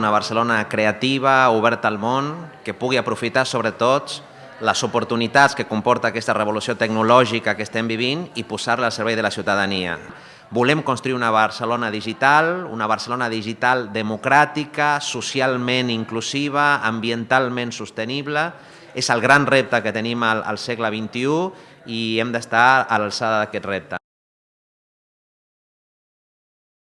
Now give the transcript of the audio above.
Una Barcelona creativa, oberta al món, que pugui aprofitar sobretot les oportunitats que comporta aquesta revolució tecnològica que estem vivint i posar-la al servei de la ciutadania. Volem construir una Barcelona digital, una Barcelona digital democràtica, socialment inclusiva, ambientalment sostenible. És el gran repte que tenim al, al segle XXI i hem d'estar a l'alçada d'aquest repte.